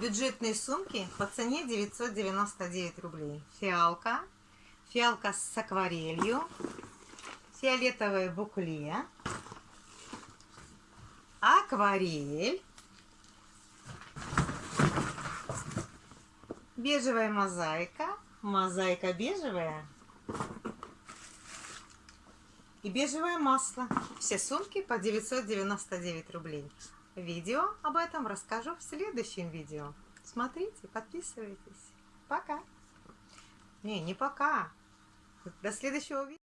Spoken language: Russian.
Бюджетные сумки по цене 999 рублей. Фиалка. Фиалка с акварелью. Фиолетовое букле. Акварель. Бежевая мозаика. Мозаика бежевая. И бежевое масло. Все сумки по 999 рублей. Видео об этом расскажу в следующем видео. Смотрите, подписывайтесь. Пока. Не, не пока. До следующего видео.